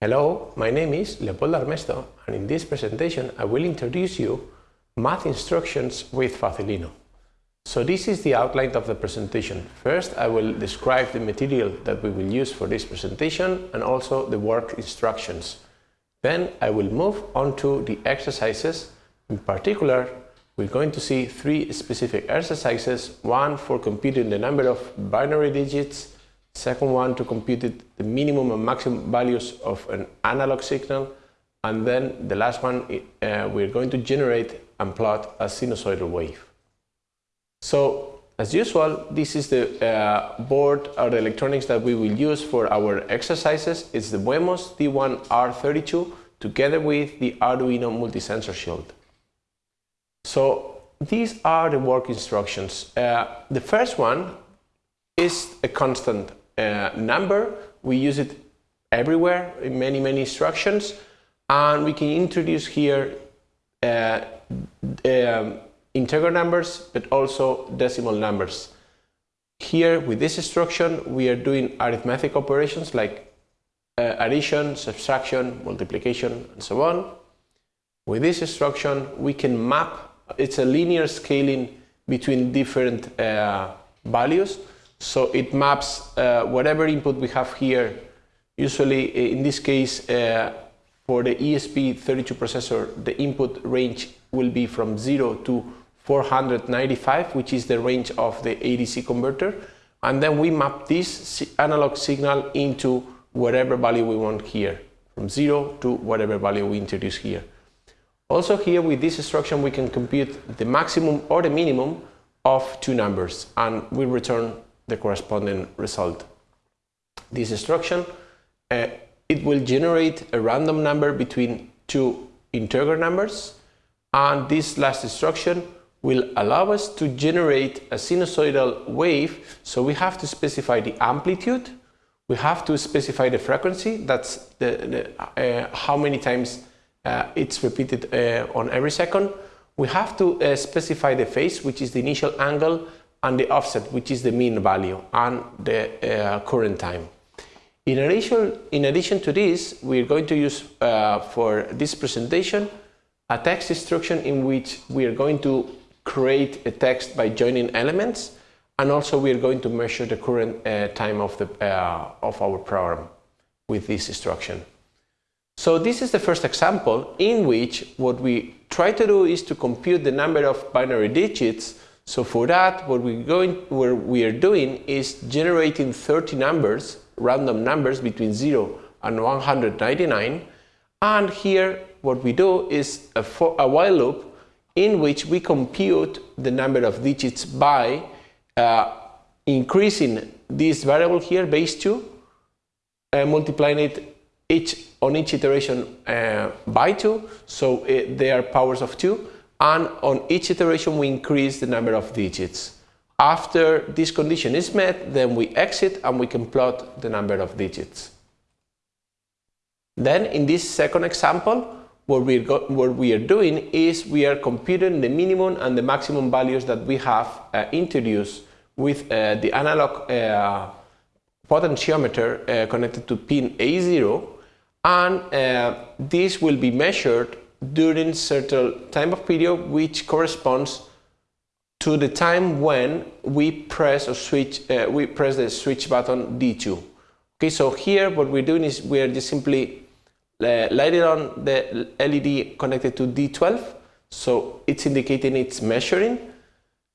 Hello, my name is Leopoldo Armesto and in this presentation I will introduce you math instructions with Facilino. So this is the outline of the presentation. First I will describe the material that we will use for this presentation and also the work instructions. Then I will move on to the exercises. In particular, we're going to see three specific exercises, one for computing the number of binary digits, second one to compute the minimum and maximum values of an analog signal, and then the last one uh, we're going to generate and plot a sinusoidal wave. So as usual, this is the uh, board or the electronics that we will use for our exercises. It's the Wemos D1R32 together with the Arduino multi-sensor shield. So these are the work instructions. Uh, the first one is a constant uh, number. We use it everywhere in many, many instructions. And we can introduce here uh, um, integer numbers, but also decimal numbers. Here, with this instruction, we are doing arithmetic operations like uh, addition, subtraction, multiplication, and so on. With this instruction, we can map, it's a linear scaling between different uh, values. So it maps uh, whatever input we have here, usually uh, in this case, uh, for the ESP32 processor, the input range will be from 0 to 495, which is the range of the ADC converter. And then we map this analog signal into whatever value we want here, from 0 to whatever value we introduce here. Also here with this instruction we can compute the maximum or the minimum of two numbers and we return the corresponding result. This instruction, uh, it will generate a random number between two integer numbers and this last instruction will allow us to generate a sinusoidal wave. So we have to specify the amplitude. We have to specify the frequency. That's the, the uh, how many times uh, it's repeated uh, on every second. We have to uh, specify the phase which is the initial angle and the offset, which is the mean value, and the uh, current time. In addition, in addition to this, we're going to use uh, for this presentation a text instruction in which we are going to create a text by joining elements and also we are going to measure the current uh, time of, the, uh, of our program with this instruction. So this is the first example in which what we try to do is to compute the number of binary digits so for that, what we're going, what we are doing is generating 30 numbers, random numbers between 0 and 199. And here, what we do is a, for, a while loop in which we compute the number of digits by uh, increasing this variable here, base 2, uh, multiplying it each on each iteration uh, by 2, so it, they are powers of 2, and on each iteration we increase the number of digits. After this condition is met, then we exit and we can plot the number of digits. Then in this second example, what, we what we are doing is we are computing the minimum and the maximum values that we have uh, introduced with uh, the analog uh, potentiometer uh, connected to pin A0 and uh, this will be measured during certain time of period which corresponds to the time when we press or switch uh, we press the switch button D2 okay so here what we're doing is we're just simply uh, lighting on the LED connected to D12 so it's indicating it's measuring.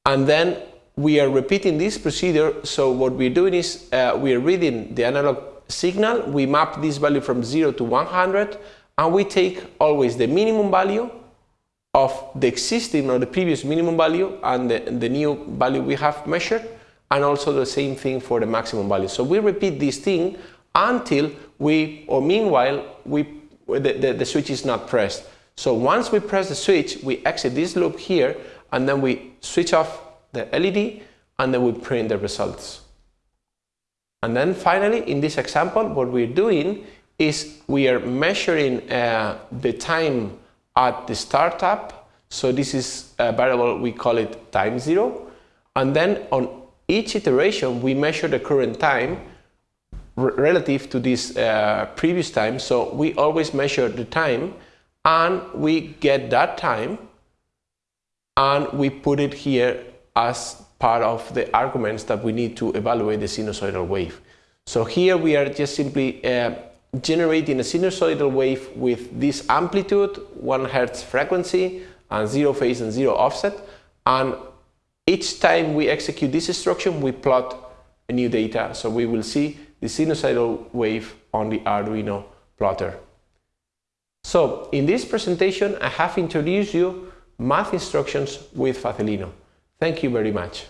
And then we are repeating this procedure. So what we're doing is uh, we are reading the analog signal. We map this value from 0 to 100 and we take always the minimum value of the existing or the previous minimum value and the, the new value we have measured and also the same thing for the maximum value. So we repeat this thing until we, or meanwhile, we, the, the, the switch is not pressed. So once we press the switch, we exit this loop here and then we switch off the LED and then we print the results. And then finally, in this example, what we're doing is we are measuring uh, the time at the startup. So this is a variable, we call it time zero. And then on each iteration, we measure the current time relative to this uh, previous time. So we always measure the time and we get that time and we put it here as part of the arguments that we need to evaluate the sinusoidal wave. So here we are just simply uh, generating a sinusoidal wave with this amplitude, 1 hertz frequency, and zero phase and zero offset. And each time we execute this instruction, we plot a new data. So we will see the sinusoidal wave on the Arduino plotter. So in this presentation, I have introduced you math instructions with Facilino. Thank you very much.